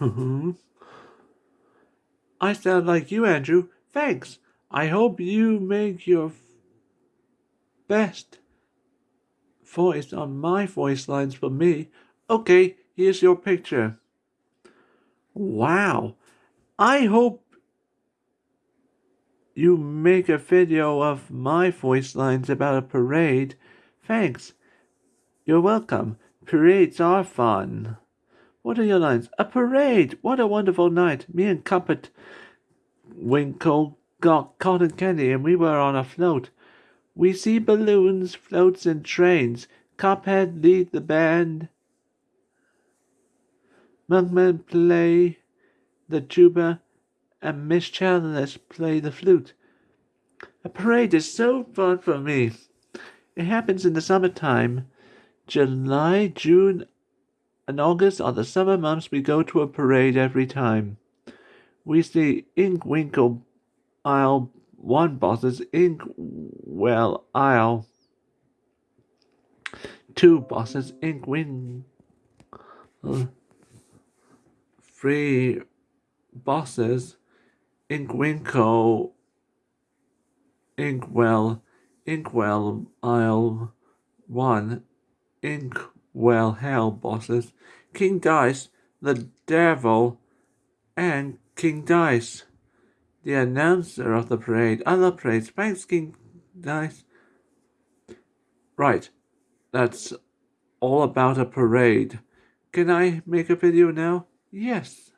Mm-hmm. I sound like you, Andrew. Thanks. I hope you make your best voice on my voice lines for me. Okay, here's your picture. Wow. I hope you make a video of my voice lines about a parade. Thanks. You're welcome. Parades are fun. What are your lines? A parade! What a wonderful night. Me and Cuppet Winkle got cotton candy and we were on a float. We see balloons, floats, and trains. Cuphead lead the band. Mugman play the tuba, and Miss Chandler play the flute. A parade is so fun for me. It happens in the summertime. July, June, and August are the summer months we go to a parade every time. We see Inkwinkle Isle one bosses, Ink Inkwell Isle two bosses, Ink Inkwing three bosses, Ink Winkle. Ink Inkwinkle Inkwell Inkwell Isle one Inkwell Well, hell bosses, King Dice, the Devil, and King Dice, the announcer of the parade. Other parades, thanks King Dice. Right, that's all about a parade. Can I make a video now? Yes.